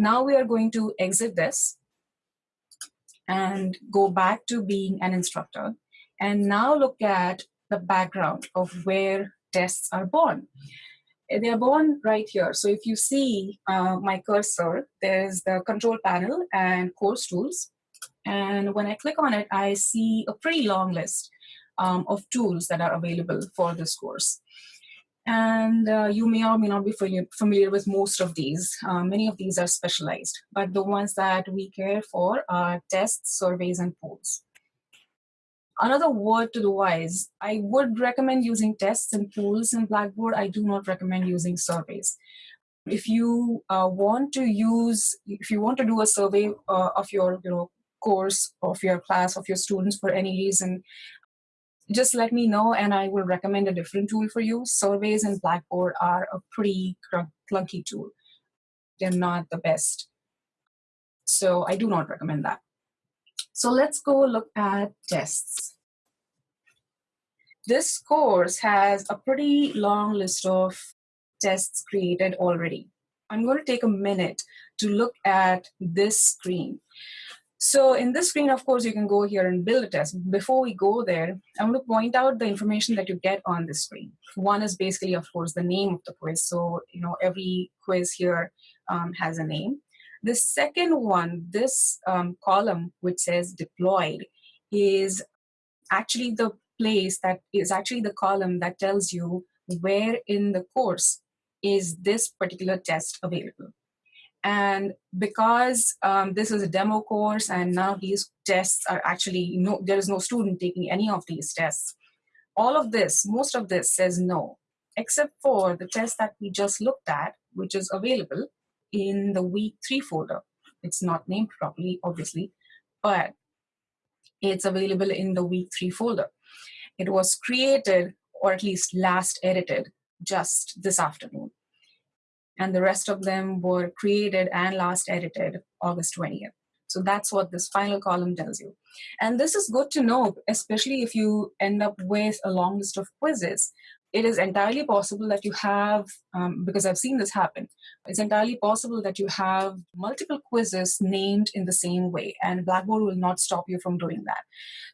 Now we are going to exit this and go back to being an instructor and now look at the background of where tests are born. They are born right here. So if you see uh, my cursor, there's the control panel and course tools. And when I click on it, I see a pretty long list um, of tools that are available for this course. And uh, you may or may not be familiar with most of these. Uh, many of these are specialized, but the ones that we care for are tests, surveys, and polls. Another word to the wise, I would recommend using tests and polls in Blackboard. I do not recommend using surveys. If you uh, want to use, if you want to do a survey uh, of your you know, course, of your class, of your students for any reason, just let me know and I will recommend a different tool for you. Surveys and Blackboard are a pretty clunky tool. They're not the best. So I do not recommend that. So let's go look at tests. This course has a pretty long list of tests created already. I'm going to take a minute to look at this screen. So in this screen, of course, you can go here and build a test. Before we go there, I want to point out the information that you get on this screen. One is basically, of course, the name of the quiz. So, you know, every quiz here um, has a name. The second one, this um, column which says deployed, is actually the place that is actually the column that tells you where in the course is this particular test available. And because um, this is a demo course and now these tests are actually, no, there is no student taking any of these tests, all of this, most of this says no, except for the test that we just looked at, which is available in the week three folder. It's not named properly, obviously, but it's available in the week three folder. It was created, or at least last edited, just this afternoon and the rest of them were created and last edited August 20th. So that's what this final column tells you. And this is good to know, especially if you end up with a long list of quizzes it is entirely possible that you have, um, because I've seen this happen, it's entirely possible that you have multiple quizzes named in the same way, and Blackboard will not stop you from doing that.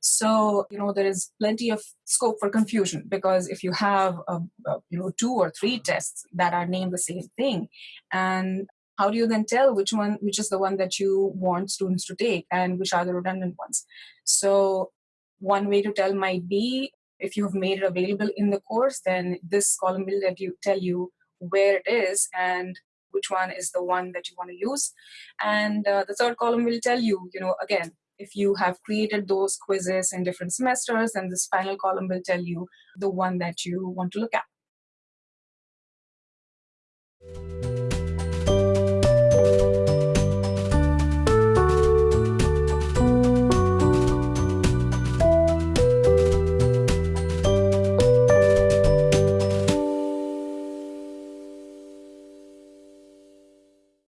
So, you know, there is plenty of scope for confusion because if you have, a, a, you know, two or three tests that are named the same thing, and how do you then tell which one, which is the one that you want students to take and which are the redundant ones? So one way to tell might be if you've made it available in the course, then this column will let you tell you where it is and which one is the one that you want to use. And uh, the third column will tell you, you know, again, if you have created those quizzes in different semesters, and this final column will tell you the one that you want to look at.